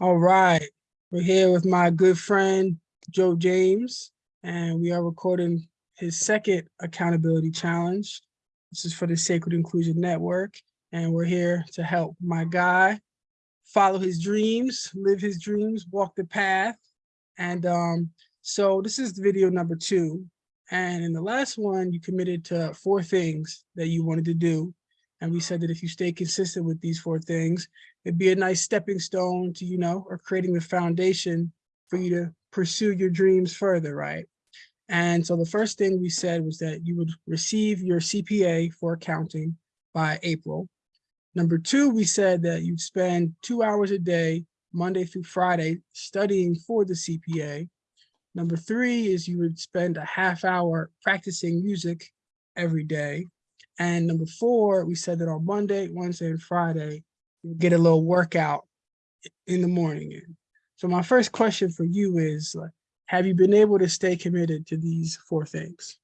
All right, we're here with my good friend Joe James, and we are recording his second accountability challenge. This is for the Sacred Inclusion Network, and we're here to help my guy follow his dreams, live his dreams, walk the path. And um, so this is video number two. And in the last one, you committed to four things that you wanted to do. And we said that if you stay consistent with these four things, it'd be a nice stepping stone to, you know, or creating the foundation for you to pursue your dreams further, right? And so the first thing we said was that you would receive your CPA for accounting by April. Number two, we said that you'd spend two hours a day, Monday through Friday, studying for the CPA. Number three is you would spend a half hour practicing music every day. And number four, we said that on Monday, Wednesday, and Friday, get a little workout in the morning. So my first question for you is, have you been able to stay committed to these four things?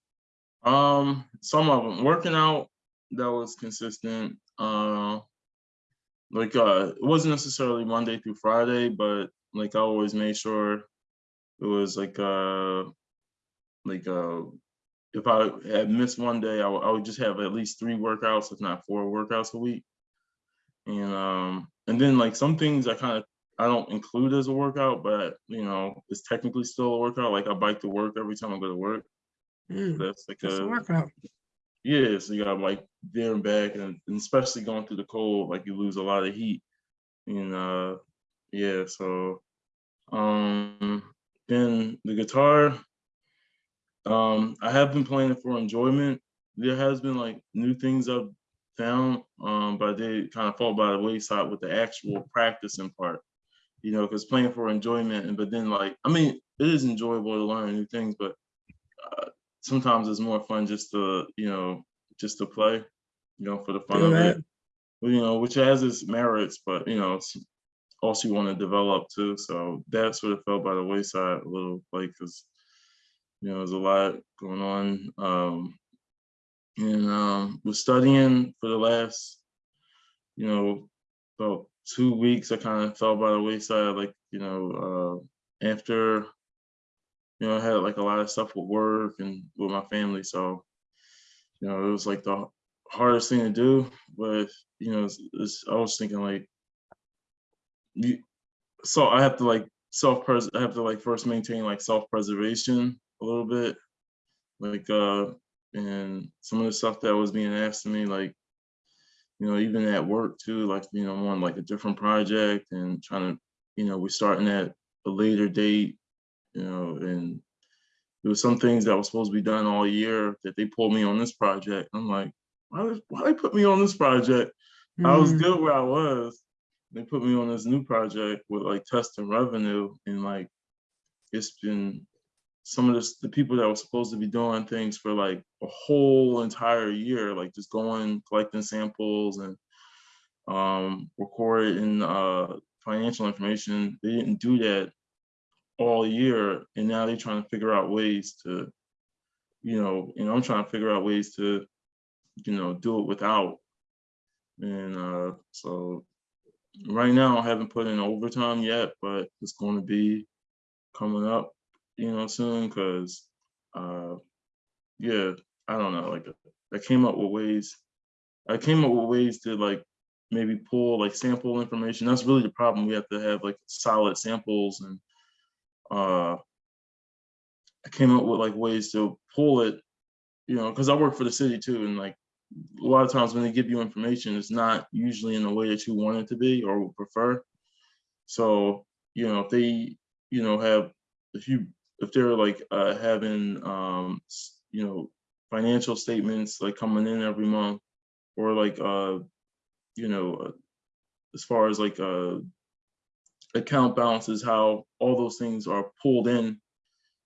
Um, some of them working out that was consistent. Uh, like uh, it wasn't necessarily Monday through Friday, but like I always made sure it was like uh, like uh, if I had missed one day, I, I would just have at least three workouts, if not four workouts a week. And um, and then like some things I kind of I don't include as a workout, but you know, it's technically still a workout. Like I bike to work every time I go to work. Mm, That's like That's a a workout. yeah, so you got like there and back, and, and especially going through the cold, like you lose a lot of heat. And uh, yeah, so um, then the guitar, um, I have been playing it for enjoyment. There has been like new things I've found, um, but did kind of fall by the wayside with the actual practicing part. You know, because playing for enjoyment, and but then like, I mean, it is enjoyable to learn new things, but uh, sometimes it's more fun just to, you know, just to play, you know, for the fun of it. You know, which has its merits, but you know, it's also you want to develop too. So that sort of fell by the wayside a little, like, because you know, there's a lot going on. Um, and um, was studying for the last, you know, about two weeks. I kind of fell by the wayside, like, you know, uh, after you know, I had like a lot of stuff with work and with my family. So, you know, it was like the hardest thing to do. But, you know, it's, it's, I was thinking like, you, so I have to like self pres I have to like first maintain like self preservation a little bit. Like, uh, and some of the stuff that was being asked of me, like, you know, even at work too, like, you know, on like a different project and trying to, you know, we're starting at a later date you know, and there was some things that were supposed to be done all year that they pulled me on this project. I'm like, why, why they put me on this project? I was Mm, good where I was. They put me on this new project with like testing revenue and like, it's been some of the people that were supposed to be doing things for like a whole entire year, like just going, collecting samples and um, recording uh, financial information. They didn't do that all year and now they're trying to figure out ways to you know and i'm trying to figure out ways to you know do it without and uh so right now i haven't put in overtime yet but it's going to be coming up you know soon because uh yeah i don't know like i came up with ways i came up with ways to like maybe pull like sample information. That's really the problem. We have to have like solid samples and uh, I came up with like ways to pull it, you know, because I work for the city too, and like a lot of times when they give you information, it's not usually in the way that you want it to be or would prefer. So, you know, if they, you know, have if you if they're like uh, having, um, you know, financial statements like coming in every month, or like, uh, you know, uh, as far as like uh, account balances, how all those things are pulled in,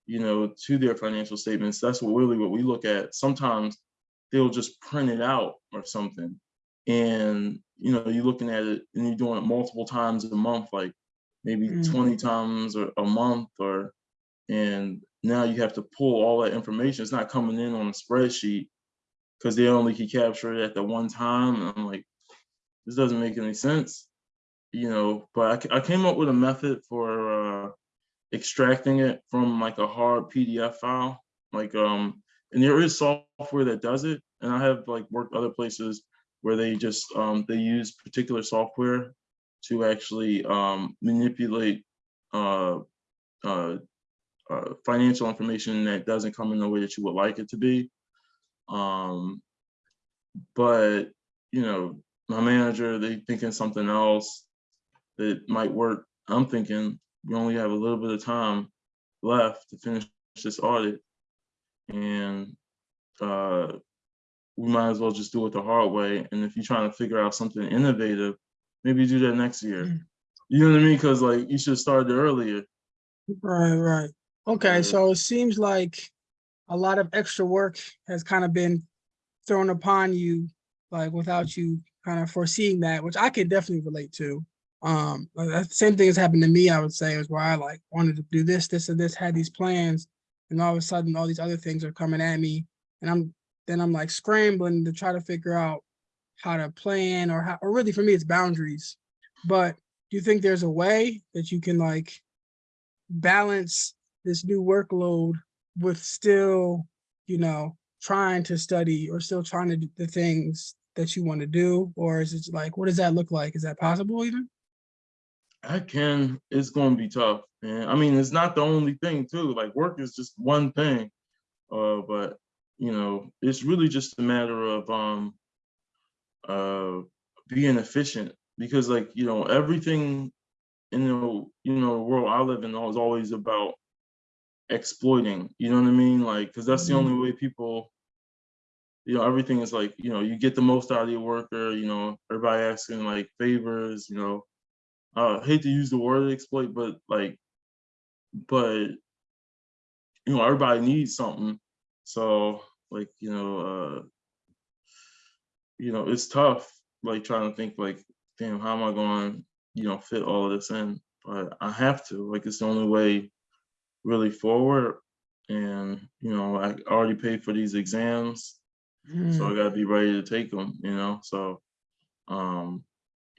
you know, to their financial statements. That's what really what we look at. Sometimes they'll just print it out or something. And, you know, you're looking at it and you're doing it multiple times a month, like maybe Mm. 20 times or a month or, and now you have to pull all that information. It's not coming in on a spreadsheet because they only can capture it at the one time. And I'm like, this doesn't make any sense you know, but I, I came up with a method for uh, extracting it from like a hard PDF file. Like, um, and there is software that does it. And I have like worked other places where they just, um, they use particular software to actually um, manipulate uh, uh, uh, financial information that doesn't come in the way that you would like it to be. Um, but you know, my manager, they thinking something else that might work. I'm thinking we only have a little bit of time left to finish this audit. And uh, we might as well just do it the hard way. And if you're trying to figure out something innovative, maybe do that next year. Mm. You know what I mean? Because like you should have started earlier. Right, right. Okay, so it seems like a lot of extra work has kind of been thrown upon you, like without you kind of foreseeing that, which I could definitely relate to. Um, uh, the same thing has happened to me, I would say, is where I like wanted to do this, this, and this, had these plans, and all of a sudden, all these other things are coming at me, and I'm then I'm like scrambling to try to figure out how to plan or how, or really for me, it's boundaries. But do you think there's a way that you can like balance this new workload with still, you know, trying to study or still trying to do the things that you want to do? Or is it like, what does that look like? Is that possible even? I can, it's gonna be tough, man. I mean, it's not the only thing too, like work is just one thing. Uh, but, you know, it's really just a matter of, um, uh, being efficient because like, you know, everything in the, you know, the world I live in is always about exploiting, you know what I mean? Like, cause that's the Mhm. only way people, you know, everything is like, you know, you get the most out of your worker, you know, everybody asking like favors, you know, uh, hate to use the word exploit, but like, but you know, everybody needs something. So like, you know, uh, you know, it's tough, like trying to think like, damn, how am I going, you know, fit all of this in? But I have to, like, it's the only way really forward. And, you know, I already paid for these exams, so Mm, I gotta be ready to take them, you know, so. Um,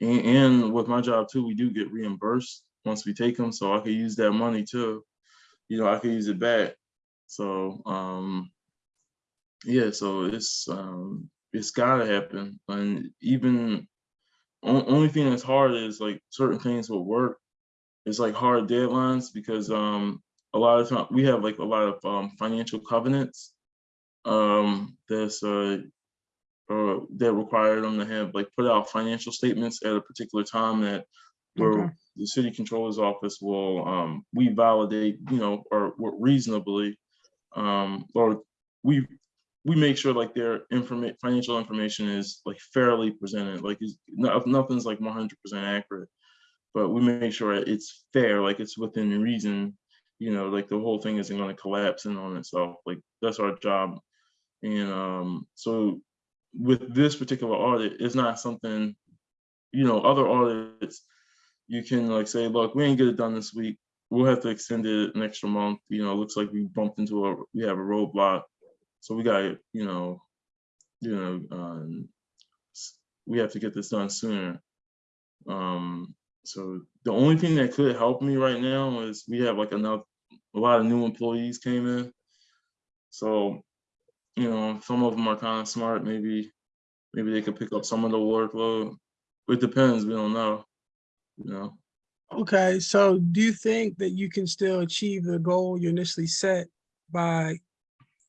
and, and with my job too, we do get reimbursed once we take them, so I could use that money too. You know, I could use it back. So, um, yeah, so it's, um, it's gotta happen. And even, only thing that's hard is like certain things will work. It's like hard deadlines because, um, a lot of time, we have like a lot of, um, financial covenants. Um, that's, uh, uh, that require them to have like put out financial statements at a particular time that where Okay. the city controller's office will um we validate, you know, or what reasonably um or we we make sure like their financial information is like fairly presented, like no, nothing's like one hundred percent accurate, but we make sure it's fair, like it's within reason, you know, like the whole thing isn't gonna collapse in on itself, like that's our job. And um so with this particular audit, it's not something, you know, other audits, you can like say, look, we ain't get it done this week. We'll have to extend it an extra month. You know, it looks like we bumped into a, we have a roadblock. So we got, you know, you know, um, we have to get this done sooner. Um, so the only thing that could help me right now is we have like enough, a lot of new employees came in. So, you know, some of them are kind of smart, maybe, maybe they could pick up some of the workload. It depends, we don't know, you know. Okay, so do you think that you can still achieve the goal you initially set by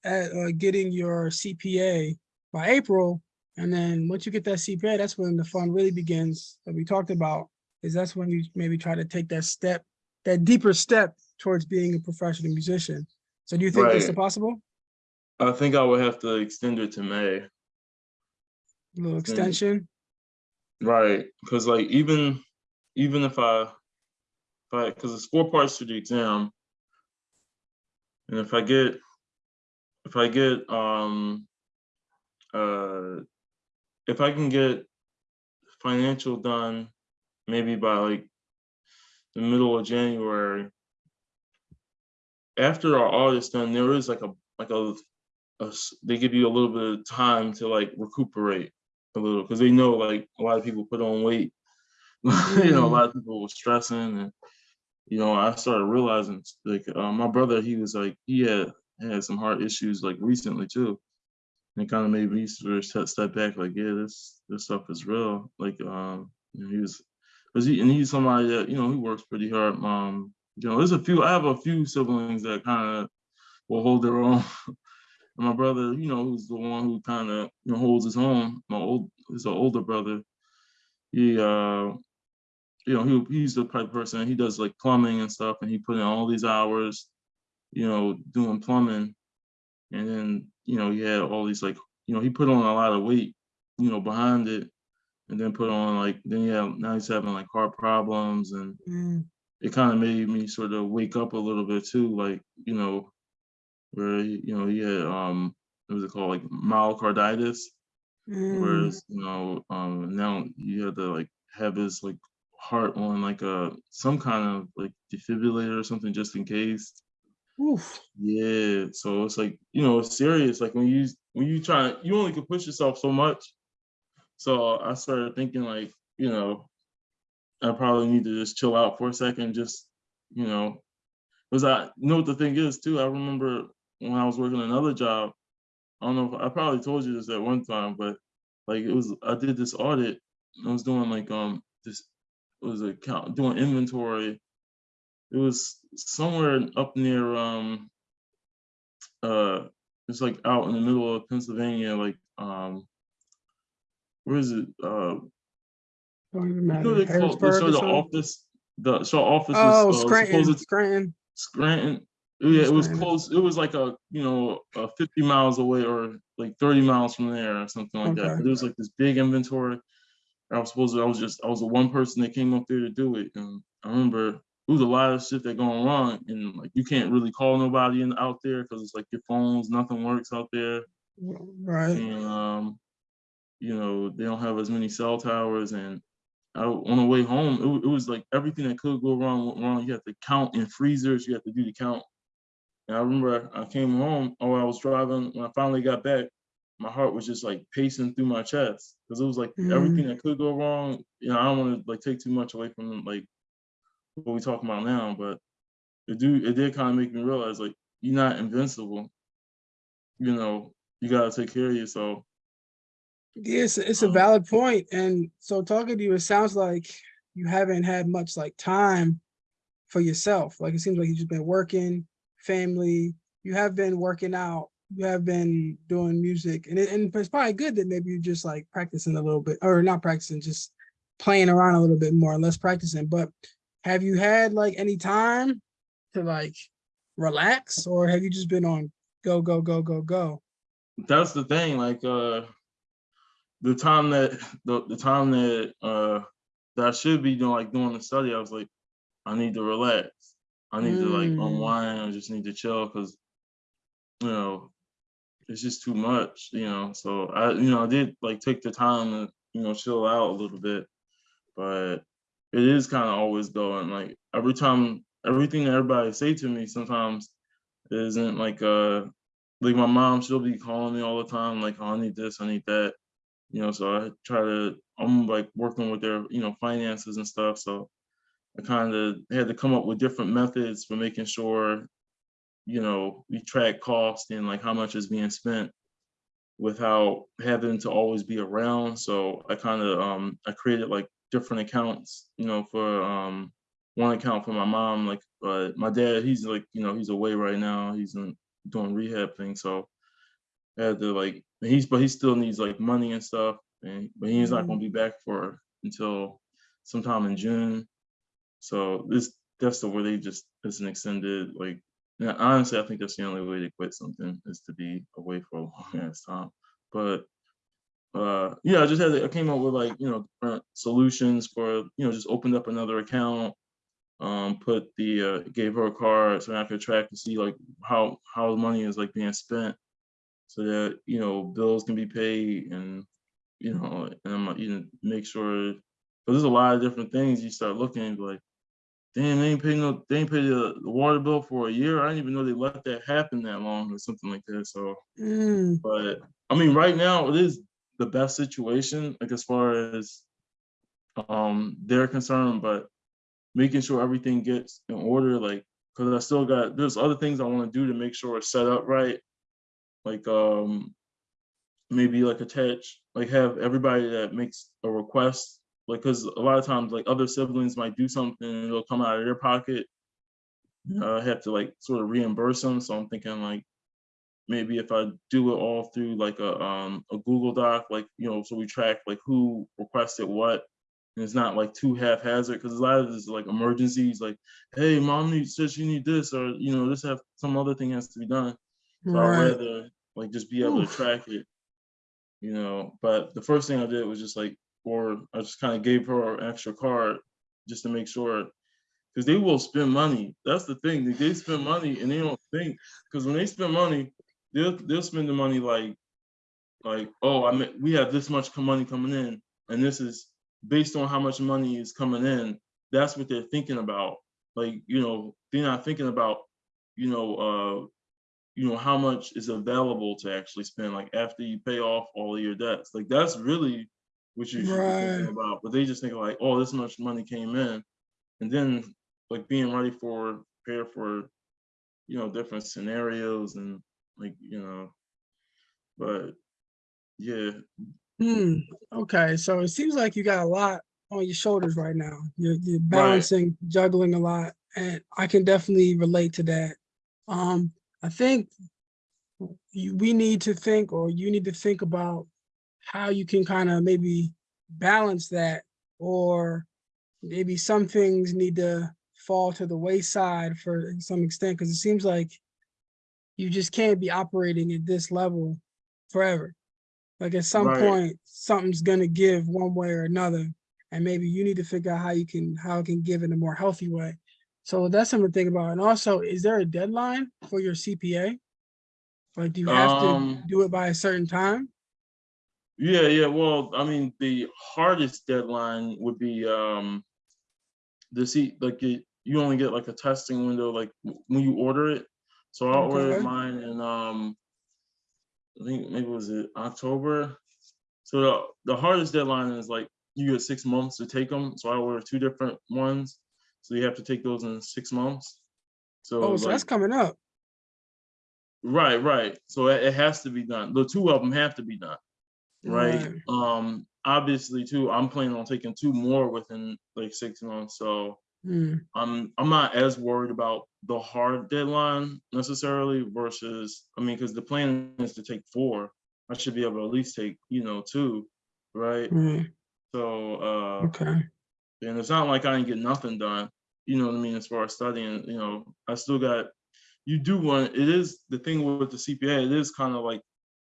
at, uh, getting your CPA by April? And then once you get that CPA, that's when the fun really begins that we talked about. Is that's when you maybe try to take that step, that deeper step towards being a professional musician. So do you think that's Right. possible? I think I would have to extend it to May, A little extension? right? Because like even, even if I, if I, because there's four parts to the exam. And if I get, if I get, um, uh, if I can get financial done, maybe by like the middle of January. After our audit's done, there is like a, like a they give you a little bit of time to like recuperate a little, because they know like a lot of people put on weight you know, a lot of people were stressing and, you know, I started realizing like, uh, my brother, he was like, he had, had some heart issues like recently too. And it kind of made me sort of step, step back, like, yeah, this, this stuff is real. Like, um, you know, he was, cause he, and he's somebody that, you know, he works pretty hard. Um, you know, there's a few, I have a few siblings that kind of will hold their own. And my brother, you know, who's the one who kind of you know, holds his own. My old, his older brother. He, uh, you know, he he's the type of person. He does like plumbing and stuff, and he put in all these hours, you know, doing plumbing. And then, you know, he had all these like, you know, he put on a lot of weight, you know, behind it, and then put on like, then yeah, now he's having like heart problems, and Mm, it kind of made me sort of wake up a little bit too, like, you know, where he, you know, he had um what was it called, like myocarditis, mm, whereas, you know, um now you had to like have his like heart on like a some kind of like defibrillator or something just in case. oof. Yeah, so it's like, you know, it's serious. Like when you when you try you only can push yourself so much. So I started thinking like, you know, I probably need to just chill out for a second, just, you know, because I you know what the thing is too. I remember when I was working another job. I don't know if I probably told you this at one time, but like it was I did this audit. I was doing like um this it was a count doing inventory. It was somewhere up near um uh it's like out in the middle of Pennsylvania, like um where is it? Uh Don't even you matter. know call they Harrisburg show the office the show office Oh, was uh, Scranton, Scranton. Scranton. Yeah, it was close. It was like a, you know, uh, 50 miles away or like 30 miles from there or something like that. But it was like this big inventory. I was supposed to, I was just, I was the one person that came up there to do it. And I remember it was a lot of shit that going wrong. And like, you can't really call nobody in out there because it's like your phones, nothing works out there. Right. And, um, you know, they don't have as many cell towers. And I, on the way home, it, it was like everything that could go wrong went wrong. You have to count in freezers. You have to do the count. And I remember I came home, or I was driving, when I finally got back, my heart was just like pacing through my chest. Cause it was like Mm. everything that could go wrong. You know, I don't want to like take too much away from like what we talking about now, but it do it did kind of make me realize like you're not invincible. You know, you gotta take care of yourself. Yes, it's a Um, valid point. And so talking to you, it sounds like you haven't had much like time for yourself. Like it seems like you've just been working, family, you have been working out, you have been doing music. And it, and it's probably good that maybe you're just like practicing a little bit or not practicing, just playing around a little bit more, less practicing. But have you had like any time to like relax or have you just been on go, go, go, go, go? that's the thing like uh the time that the, the time that uh that i should be doing like doing the study i was like i need to relax. I need to like Mm. unwind. I just need to chill because you know it's just too much you know? So i you know i did like take the time to you know chill out a little bit but it is kind of always going like every time everything that everybody say to me sometimes isn't like uh like my mom she'll be calling me all the time like oh, i need this i need that you know so i try to i'm like working with their you know finances and stuff so i kind of had to come up with different methods for making sure you know we track cost and like how much is being spent without having to always be around. So i kind of um i created like different accounts you know for um one account for my mom like uh, my dad he's like you know he's away right now. He's in, doing rehab thing so I had to like he's but he still needs like money and stuff and but he's not Mhm. gonna be back for until sometime in June. So this that's the way they just it's an extended like yeah, honestly I think that's the only way to quit something is to be away for a long ass time. But uh yeah, I just had I came up with like, you know, different solutions for, you know, just opened up another account, um, put the uh gave her a card so I could track to see like how how the money is like being spent so that you know bills can be paid and you know and I'm you know make sure but there's a lot of different things you start looking like damn they ain't paying no they ain't paid the, the water bill for a year I didn't even know they let that happen that long or something like that so Mm, but I mean right now it is the best situation like as far as um, their concern, but making sure everything gets in order, like, cause I still got, there's other things I wanna do to make sure it's set up right. Like, um, maybe like attach, like have everybody that makes a request, like, cause a lot of times, like, other siblings might do something, and it'll come out of their pocket. Uh, have to like sort of reimburse them, so I'm thinking like, maybe if I do it all through like a, um, a Google Doc, like, you know, so we track like who requested what. And it's not like too haphazard, because a lot of this is like emergencies, like, hey, mom needs, says you need this, or, you know, this have, some other thing has to be done. So I'd rather like just be able Oof. to track it. You know, but the first thing I did was just like, or I just kind of gave her an extra card just to make sure. Cause they will spend money. That's the thing. They, they spend money and they don't think, cause when they spend money, they'll, they'll spend the money like, like, oh, I mean, we have this much money coming in and this is based on how much money is coming in. That's what they're thinking about. Like, you know, they're not thinking about, you know, uh, you know, how much is available to actually spend, like after you pay off all of your debts. Like that's really what you should be thinking about. But they just think like, oh, this much money came in. And then like being ready for, prepare for, you know, different scenarios and like, you know, but yeah, Hmm, okay, so it seems like you got a lot on your shoulders right now. You're, you're balancing, juggling a lot, and I can definitely relate to that. Um, I think you, we need to think, or you need to think about how you can kind of maybe balance that, or maybe some things need to fall to the wayside for some extent, because it seems like you just can't be operating at this level forever. Like at some Right. point, something's gonna give one way or another, and maybe you need to figure out how you can, how it can give in a more healthy way. So that's something to think about. And also, is there a deadline for your CPA? Like, do you have to Um, do it by a certain time? Yeah, yeah. Well, I mean, the hardest deadline would be um the see like it, you only get like a testing window like when you order it. So I ordered Okay. mine in um I think maybe was it October. So the, the hardest deadline is like you get six months to take them. So I ordered two different ones. So you have to take those in six months. So Oh, so that's coming up. right, right. So it, it has to be done. The two of them have to be done. right? Right. Um, obviously too, I'm planning on taking two more within like six months, so Hmm, I'm I'm not as worried about the hard deadline necessarily versus I mean, because the plan is to take four. I should be able to at least take, you know, two, right? right, So uh okay, and it's not like I didn't get nothing done, you know what I mean, as far as studying, you know, I still got you do want it is the thing with the CPA, it is kind of like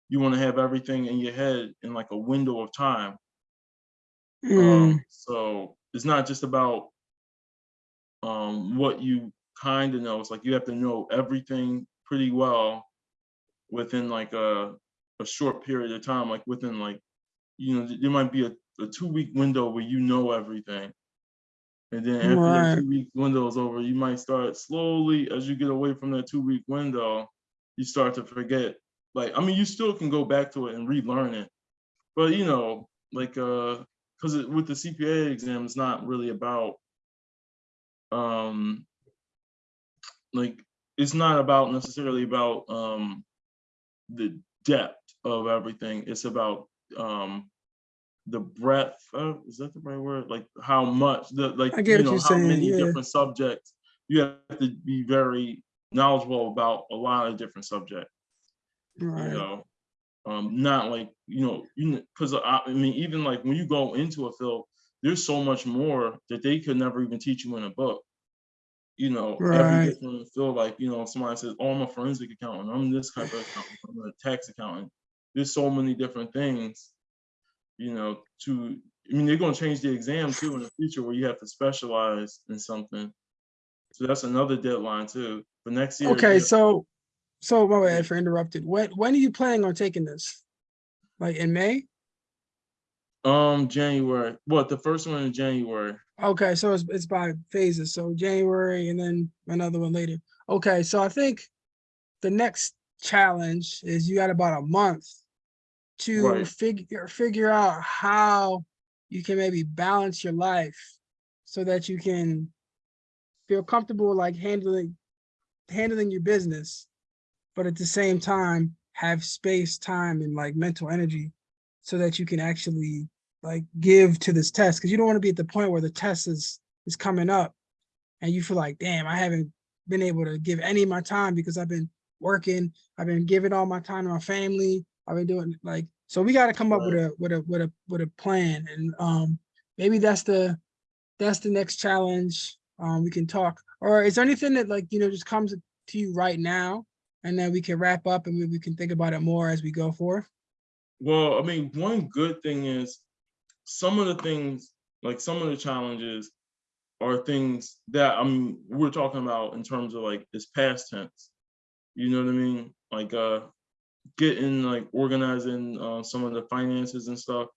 you want to have everything in your head in like a window of time. Hmm, Um, so it's not just about um, what you kind of know. It's like you have to know everything pretty well within like a, a short period of time, like within like, you know, there might be a, a two week window where you know everything. And then after Right. that two week window is over, you might start slowly as you get away from that two week window, you start to forget. Like, I mean, you still can go back to it and relearn it. But you know, like uh because with the CPA exam, it's not really about um like it's not about necessarily about um the depth of everything. It's about um the breadth of is that the right word? Like how much the like I get you know how saying, many yeah. different subjects you have to be very knowledgeable about a lot of different subjects Right. you know um not like you know you because I, I mean even like when you go into a field there's so much more that they could never even teach you in a book you know every Right. different field like you know somebody says oh i'm a forensic accountant i'm this type of accountant i'm a tax accountant there's so many different things you know to i mean they're going to change the exam too in the future where you have to specialize in something so that's another deadline too for next year Okay, so, so my bad for interrupted. When, when are you planning on taking this? Like in May? um january what the first one in january Okay, so it's, it's by phases, so January and then another one later. Okay, so I think the next challenge is you got about a month to Right. figure, figure out how you can maybe balance your life so that you can feel comfortable like handling handling your business, but at the same time have space, time, and like mental energy so that you can actually like give to this test because you don't want to be at the point where the test is is coming up and you feel like damn i haven't been able to give any of my time because i've been working i've been giving all my time to my family i've been doing like so we got to come up with a with a with a with a plan and um maybe that's the that's the next challenge um we can talk or is there anything that like you know just comes to you right now and then we can wrap up and maybe we can think about it more as we go forth Well, I mean, one good thing is some of the things, like some of the challenges are things that I mean, we're talking about in terms of like this past tense. You know what I mean? Like uh getting like organizing uh, some of the finances and stuff.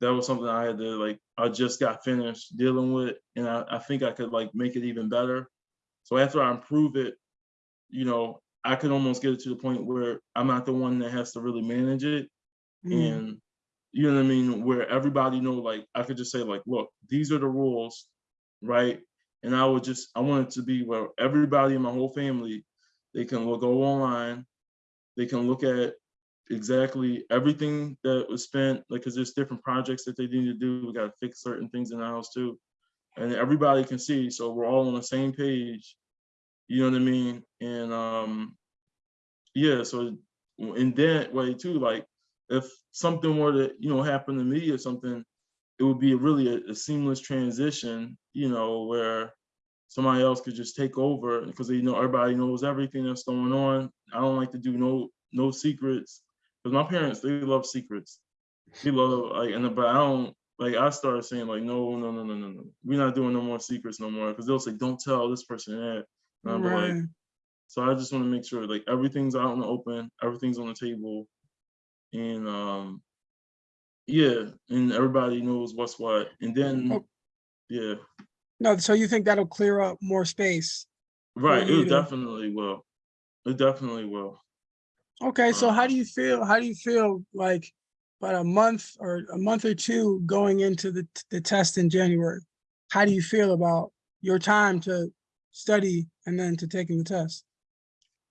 That was something I had to like, I just got finished dealing with and I, I think I could like make it even better. So after I improve it, you know, I could almost get it to the point where I'm not the one that has to really manage it Mm, and you know what I mean, where everybody know, like I could just say, like, look, these are the rules, right? And I would just, I want it to be where everybody in my whole family, they can go online, they can look at exactly everything that was spent, like, cause there's different projects that they need to do. We gotta fix certain things in the house too. And everybody can see, so we're all on the same page. You know what I mean? And um, yeah, so in that way too, like if something were to, you know, happen to me or something, it would be really a, a seamless transition, you know, where somebody else could just take over because they know everybody knows everything that's going on. I don't like to do no no secrets because my parents they love secrets. They love like and but I don't like I started saying like no no no no no no we're not doing no more secrets no more because they'll say don't tell this person that. And I'm like right. so I just want to make sure like everything's out in the open, everything's on the table, and um, yeah, and everybody knows what's what. And then, yeah, No, so you think that'll clear up more space? right, it to- definitely will. It definitely will. Okay, so um, how do you feel, how do you feel like about a month or a month or two going into the, the test in January? How do you feel about your time to study and then to taking the test?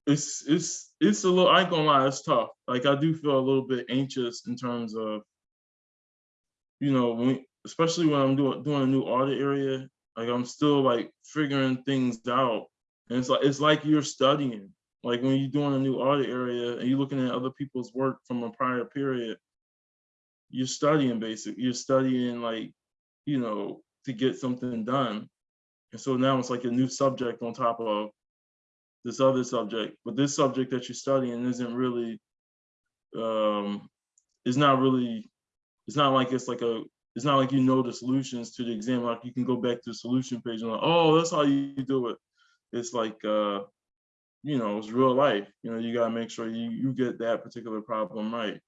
It's it's it's a little. I ain't gonna lie, it's tough. Like I do feel a little bit anxious in terms of, you know, when especially when I'm doing doing a new audit area. Like I'm still like figuring things out, and it's like it's like you're studying. Like when you're doing a new audit area and you're looking at other people's work from a prior period, you're studying basic. You're studying like, you know, to get something done. And so now it's like a new subject on top of this other subject. But this subject that you're studying isn't really, um, it's not really, it's not like it's like a, it's not like you know the solutions to the exam. Like you can go back to the solution page and like, oh, that's how you do it. It's like, uh, you know, it's real life. You know, you gotta make sure you you get that particular problem right.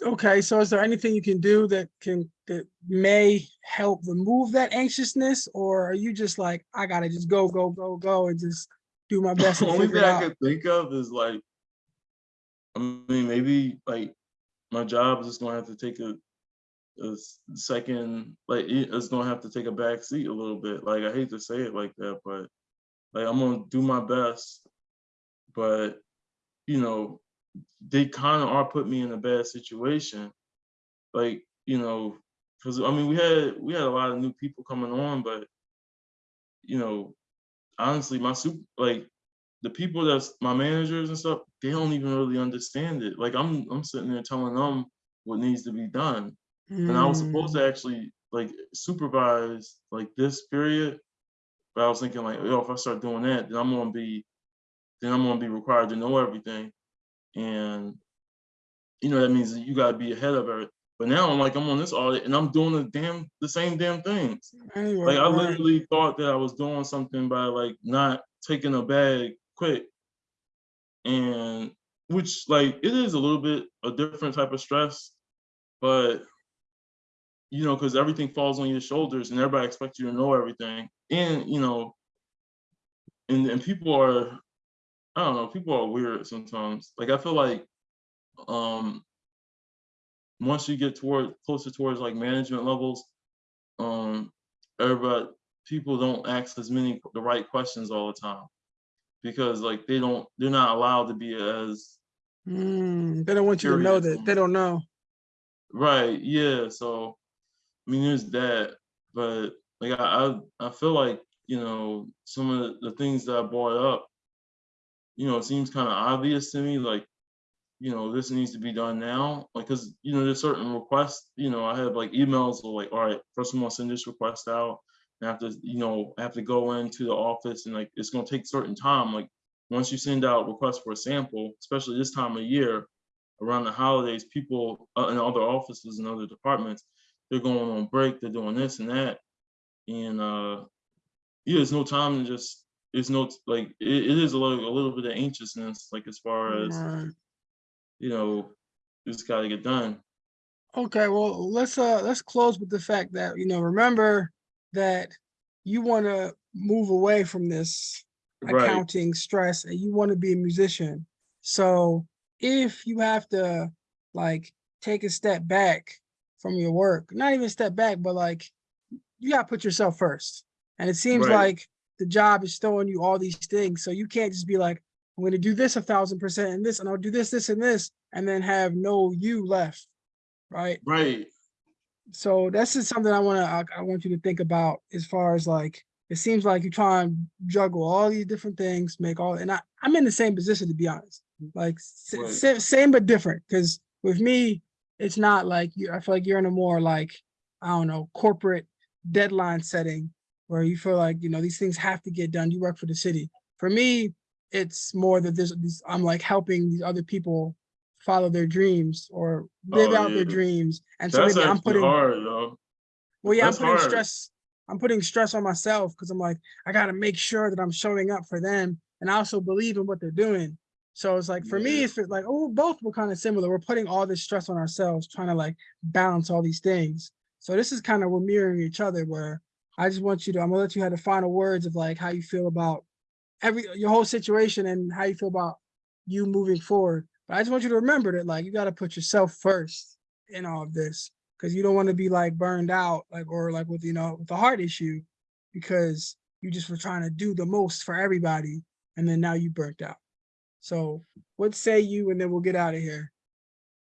Okay, so is there anything you can do that can, that may help remove that anxiousness? Or are you just like, I gotta just go, go, go, go and just do my best The only thing I could think of is like, I mean, maybe like my job is just gonna have to take a, a s- second, like it's gonna have to take a back seat a little bit. Like I hate to say it like that, but like I'm gonna do my best. But you know, they kind of are put me in a bad situation. Like you know, because I mean we had we had a lot of new people coming on, but you know, honestly, my super like the people that's my managers and stuff, they don't even really understand it. Like I'm I'm sitting there telling them what needs to be done. And I was supposed Mm, to actually like supervise like this period. But I was thinking like, yo, if I start doing that, then I'm gonna be then I'm gonna be required to know everything. And you know, that means that you gotta be ahead of it. But now I'm like I'm on this audit and I'm doing the damn the same damn things. Anyway, Like I right. literally thought that I was doing something by like not taking a bag quick. And which like it is a little bit a different type of stress, but you know, because everything falls on your shoulders and everybody expects you to know everything. And you know, and, and people are I don't know, people are weird sometimes. Like I feel like um once you get toward closer towards like management levels, um, everybody people don't ask as many the right questions all the time because like they don't they're not allowed to be as Hmm, they don't want you to know that. They don't know. right yeah so i mean there's that but like i i, I feel like you know some of the, things that i brought up you know it seems kind of obvious to me like you know this needs to be done now like because you know there's certain requests you know i have like emails of like all right first i'm gonna send this request out. And I have to you know I have to go into the office and like it's gonna take certain time. Like once you send out requests for a sample especially this time of year around the holidays people uh, in other offices and other departments they're going on break they're doing this and that and uh yeah there's no time to just it's no like it, it is a little, a little bit of anxiousness like as far as Right. you know, it's got to get done. Okay, well, let's uh let's close with the fact that, you know, remember that you want to move away from this Right, accounting stress and you want to be a musician. So if you have to like take a step back from your work, not even step back, but like you gotta put yourself first. And it seems Right. like the job is throwing you all these things. So you can't just be like, I'm gonna do this a thousand percent and this, and I'll do this, this, and this, and then have no you left. Right? right, So that's just something I wanna, I, I want you to think about as far as like, it seems like you try and juggle all these different things, make all, and I, I'm in the same position to be honest. Like Right. same but different, because with me, it's not like you, I feel like you're in a more like, I don't know, corporate deadline setting where you feel like, you know, these things have to get done. You work for the city. For me, it's more that there's, these- I'm like helping these other people follow their dreams or live Oh, out their dreams. And so that's maybe I'm putting, hard, yo. well, yeah, I'm putting hard. stress. I'm putting stress on myself because I'm like, I gotta make sure that I'm showing up for them, and I also believe in what they're doing. So it's like for me, it's like, oh, both were kind of similar. We're putting all this stress on ourselves, trying to like balance all these things. So this is kind of we're mirroring each other. Where I just want you to, I'm gonna let you have the final words of like how you feel about every your whole situation and how you feel about you moving forward. But I just want you to remember that like you got to put yourself first in all of this because you don't want to be like burned out like or like with you know with a heart issue because you just were trying to do the most for everybody and then now you burnt out. So what say you and then we'll get out of here.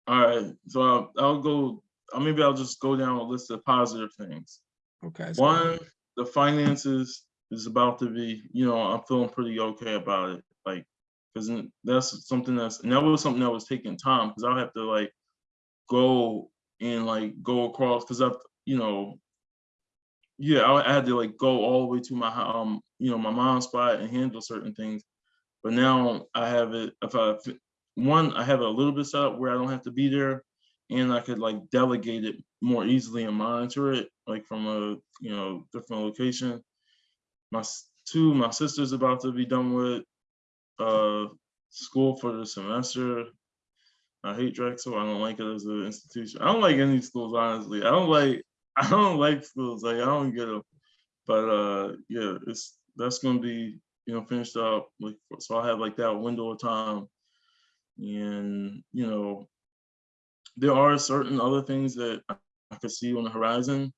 All right, so I'll, I'll go. Uh, maybe I'll just go down a list of positive things. Okay. ahead. One, the finances is about to be. You know, I'm feeling pretty okay about it. Like, because that's something that's and that was something that was taking time because I'll have to like go and like go across because I've you know yeah I, I had to like go all the way to my um you know my mom's spot and handle certain things but now i have it if i one i have a little bit set up where i don't have to be there and i could like delegate it more easily and monitor it like from a you know different location my two my sister's about to be done with uh school for the semester I hate Drexel. I don't like it as an institution. I don't like any schools, honestly. I don't like I don't like schools. Like I don't get them. But uh yeah, it's that's gonna be, you know, finished up. Like so I have like that window of time. And you know, there are certain other things that I could see on the horizon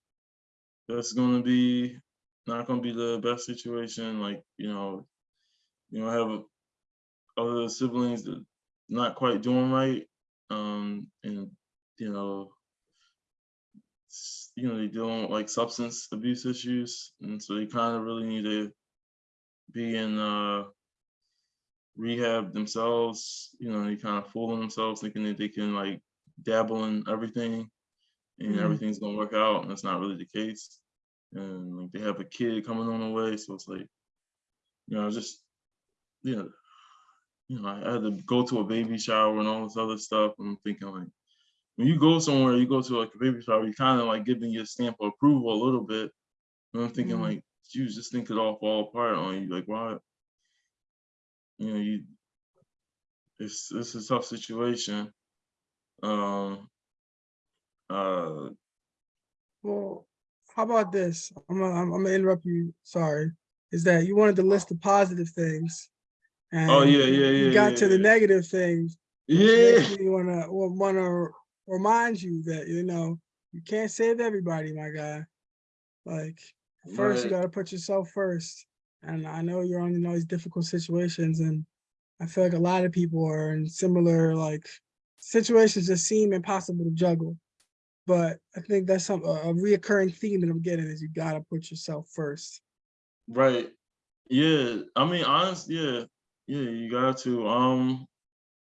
that's gonna be not gonna be the best situation. Like, you know, you know, I have other siblings that not quite doing right um and you know you know they dealing with like substance abuse issues and so they kind of really need to be in uh rehab themselves you know they kind of fooling themselves thinking that they can like dabble in everything and Mhm. everything's gonna work out and that's not really the case and like they have a kid coming on the way so it's like you know just you know you know, I had to go to a baby shower and all this other stuff. And I'm thinking like, when you go somewhere, you go to like a baby shower, you kind of like giving your stamp of approval a little bit. And I'm thinking Mhm. like, you just think it all fall apart on you. Like, why? You know, you. It's it's a tough situation. Um. Uh. Well, how about this? I'm gonna, I'm, gonna interrupt you. Sorry. Is that you wanted to list the positive things? And Oh yeah, yeah, you yeah. got yeah, to the negative things. Yeah. You wanna wa- wanna remind you that, you know, you can't save everybody, my guy. Like, first you gotta put yourself first. And I know you're on, you know, these difficult situations and I feel like a lot of people are in similar, like, situations that seem impossible to juggle. But I think that's some, a a reoccurring theme that I'm getting is you gotta put yourself first. Right. Yeah. I mean, honest, yeah. Yeah, you got to. Um,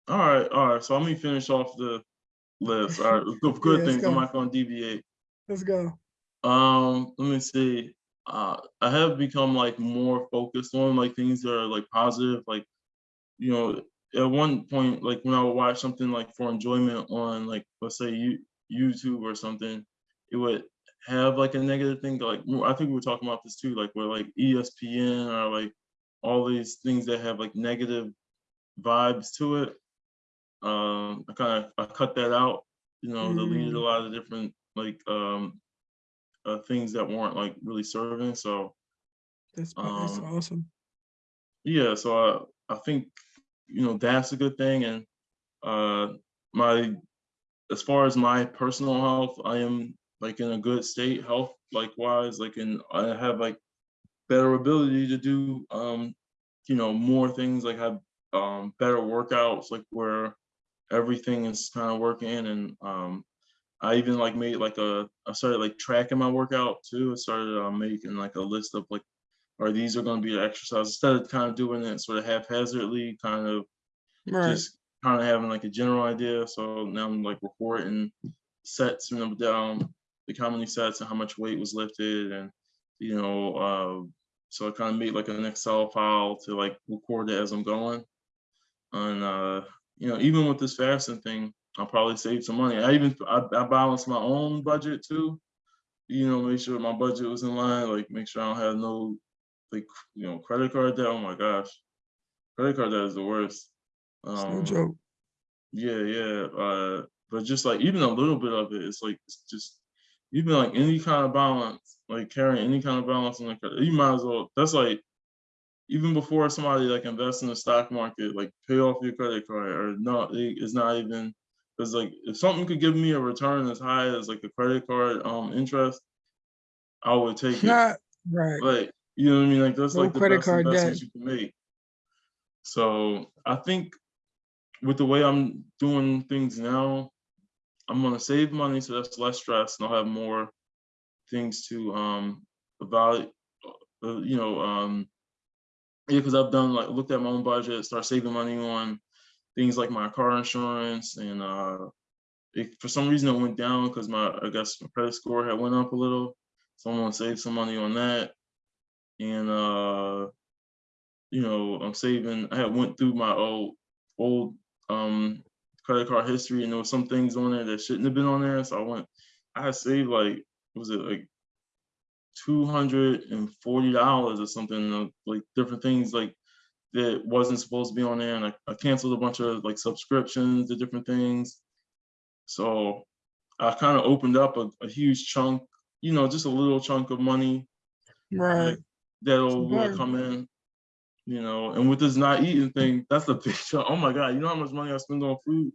all right, all right. So let me finish off the list. All right, good, good Yeah, things. I'm not gonna deviate. Let's go. Um, let me see. Uh, I have become like more focused on like things that are like positive. Like, you know, at one point, like when I would watch something like for enjoyment on like let's say you YouTube or something, it would have like a negative thing. Like I think we were talking about this too, like where like ESPN or like all these things that have like negative vibes to it. Um, I kind of I cut that out. You know, deleted a Mm. lot of different like um uh, things that weren't like really serving. So That's, that's Um, awesome. yeah, so I I think you know that's a good thing. And uh, my as far as my personal health, I am like in a good state health likewise. Like and I have like better ability to do um you know more things like have um better workouts like where everything is kind of working and um I even like made like a I started like tracking my workout too. I started uh, making like a list of like or these are going to be the exercises instead of kind of doing it sort of haphazardly, kind of Right. just kind of having like a general idea. So now I'm like recording sets and down the how many sets and how much weight was lifted and you know uh, so I kind of made like an Excel file to like record it as I'm going. And uh, you know even with this fasting thing, I'll probably save some money. I even I, I balance my own budget too. You know, make sure my budget was in line. Like make sure I don't have no like you know credit card debt. Oh my gosh, credit card debt is the worst. It's no Um, joke. yeah, yeah. Uh, but just like even a little bit of it, it's like it's just even like any kind of balance, like carrying any kind of balance on the credit, you might as well. That's like even before somebody like invests in the stock market, like pay off your credit card or not. it's not even because like if something could give me a return as high as like a credit card um interest, I would take it. Not, right. Like, you know what I mean? Like that's No like the credit best card investment debt. you can make. So I think with the way I'm doing things now, I'm gonna save money so that's less stress and I'll have more things to um evaluate, uh, you know, um yeah, because I've done like looked at my own budget, start saving money on things like my car insurance and uh it, for some reason it went down because my I guess my credit score had went up a little. So I'm some money on that. And uh you know, I'm saving I had went through my old old um credit card history and there was some things on there that shouldn't have been on there. So I went I had saved like was it like two hundred and forty dollars or something, uh, like different things like that wasn't supposed to be on there. And I, I canceled a bunch of like subscriptions to different things. So I kind of opened up a, a huge chunk, you know, just a little chunk of money Right. that'll uh, Right. come in, you know, and with this not eating thing, that's a big chunk. Oh my God, you know how much money I spend on food?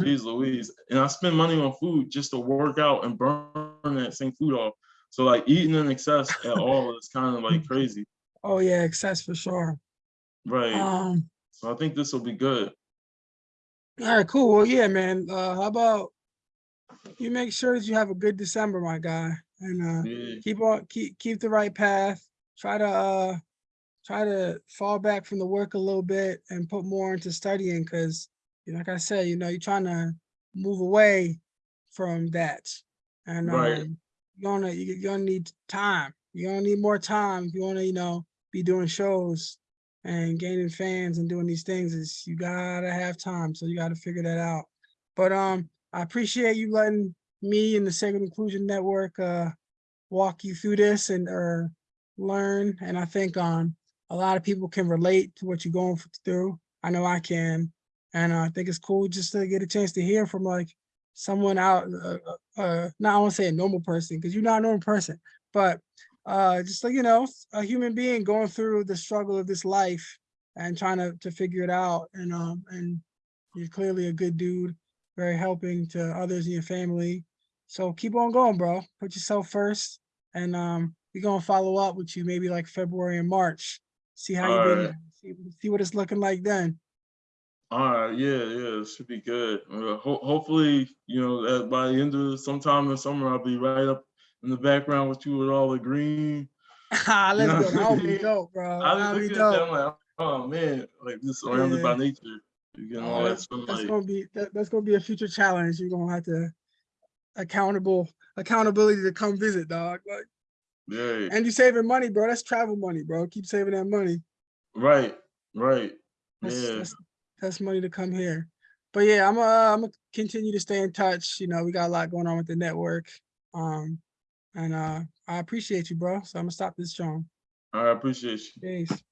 Jeez Louise. And I spend money on food just to work out and burn that same food off. So like eating in excess at all is kind of like crazy. Oh yeah, excess for sure. Right. Um, So I think this will be good. all right, cool. Well, yeah, man. Uh, how about you make sure that you have a good December, my guy, and uh, Yeah. keep on keep keep the right path. Try to uh try to fall back from the work a little bit and put more into studying because like I said, you know, you're trying to move away from that. And Right. um you're gonna you're gonna need time. You're gonna need more time if you wanna, you know, be doing shows and gaining fans and doing these things is you gotta have time. So you gotta figure that out. But um I appreciate you letting me and the Sacred Inclusion Network uh walk you through this and uh learn. And I think um a lot of people can relate to what you're going through. I know I can. And uh, I think it's cool just to get a chance to hear from like someone out, uh, uh, uh, not I want to say a normal person, because you're not a normal person, but uh, just like, you know, a human being going through the struggle of this life and trying to, to figure it out. And, um, and you're clearly a good dude. very helping to others in your family. So keep on going, bro. Put yourself first. And um, we're gonna follow up with you maybe like February and March. See how you've been, Alright. see, see what it's looking like then. All right, yeah, yeah, it should be good. Uh, ho- hopefully, you know, by the end of sometime in summer, I'll be right up in the background with you with all the green. Let's know go. I That would be dope, bro. I That would was be looking at that, dope. I'm like, oh man, like just surrounded by nature. You getting Oh, all that that's, that's gonna be that, that's gonna be a future challenge. You're gonna have to accountable accountability to come visit, dog. Like, Yeah, and you saving money, bro. That's travel money, bro. Keep saving that money. right, right. That's, Yeah, that's that's money to come here. But yeah, I'm uh, I'm gonna continue to stay in touch. You know, we got a lot going on with the network. Um, and uh, I appreciate you, bro. So I'm gonna stop this, John. I appreciate you. Peace.